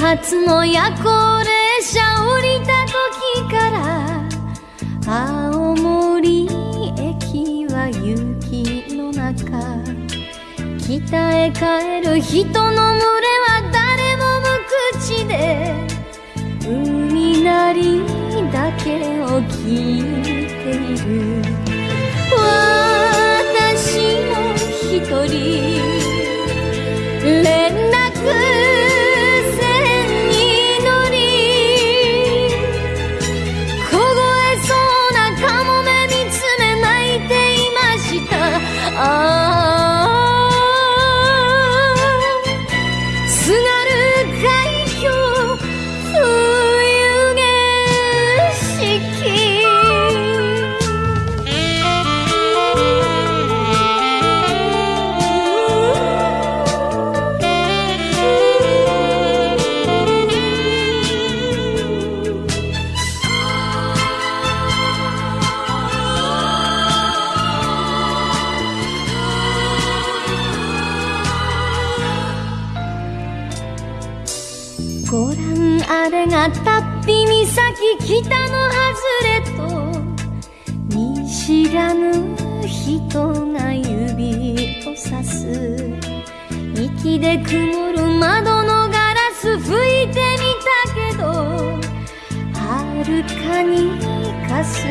発の夜行列車降りた時から青森駅は雪の中北へ帰る人の群れは誰も無口で海なりだけを聞いている。がたっぴ岬北の外れと見知らぬ人が指をさす。息で曇る窓のガラス吹いてみたけどはるかにかす